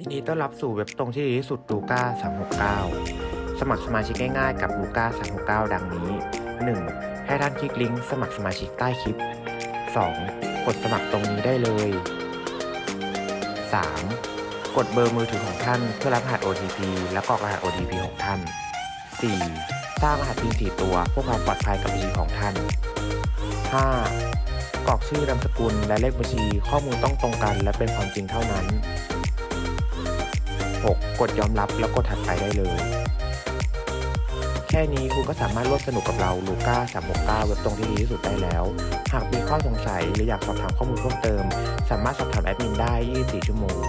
ยินดีต้อนรับสู่เว็บตรงที่ดีที่สุดลูก้า369 สมัครสมาชิกง่ายๆกับลูก้า369 ดังนี้ 1. ให้ท่านคลิกลิงก์สมัครสมาชิกใต้คลิป 2. กดสมัครตรงนี้ได้เลย 3. กดเบอร์มือถือของท่านเพื่อรับรหัส OTP และกรอกรหัส OTP ของท่าน 4. สร้างรหัส PIN 4ตัวเพื่อความปลอดภัยกับบัญชีของท่าน 5. กรอกชื่อนามสกุลและเลขบัญชีข้อมูลต้องตรงกันและเป็นความจริงเท่านั้น 6. กดยอมรับแล้วกดถัดไปได้เลย แค่นี้คุณก็สามารถร่วมสนุกกับเราลูก้า369 เว็บตรงที่ดีที่สุดได้แล้ว หากมีข้อสงสัยหรืออยากสอบถามข้อมูลเพิ่มเติม สามารถสอบถามแอดมินได้ 24 ชั่วโมง